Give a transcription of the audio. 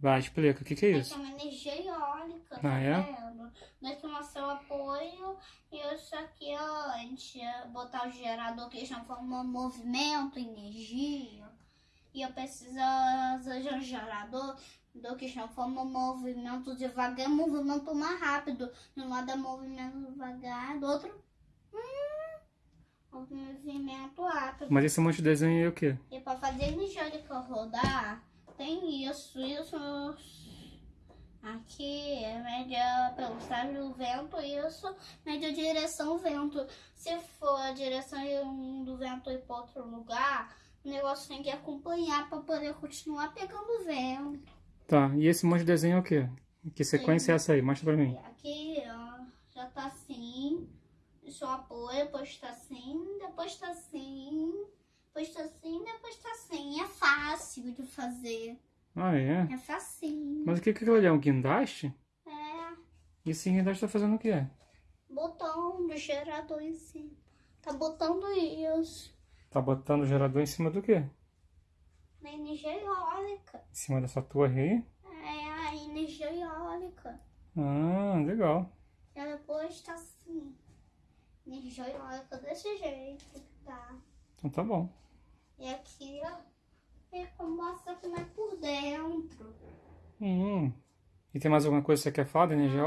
Vai, explica. O que, que é Isso é uma energia eólica, Ah, tá é? vendo? Daqui mostra o apoio e isso aqui antes. Botar o gerador que transforma movimento, energia. E eu preciso de um gerador do que transforma movimento devagar, movimento mais rápido. De um lado é movimento devagar, do outro. Hum, movimento rápido. Mas esse monte de desenho é o quê? E para fazer energia eólica rodar, tem isso, isso. Aqui é média velocidade do vento, isso, média direção vento. Se for a direção do vento ir para outro lugar, o negócio tem que acompanhar para poder continuar pegando vento. Tá, e esse monte de desenho é o quê? Que sequência é essa aí? Mostra pra mim. Aqui, ó, já tá assim. Deixa eu apoio, depois tá assim, depois tá assim, depois tá assim, depois tá assim. É fácil de fazer. Ah, é? É facinho. Mas o que que aquilo ali é? Um guindaste? É, E esse guindaste tá fazendo o quê? botão do gerador em cima. Tá botando isso Tá botando o gerador em cima do quê? na energia eólica. Em cima dessa torre aí? É a energia eólica. Ah, legal. E depois tá assim. Energia eólica desse jeito que tá. Então tá bom. E aqui, ó, é como mostra como é por dentro. Hum. E tem mais alguma coisa que você quer falar da energia?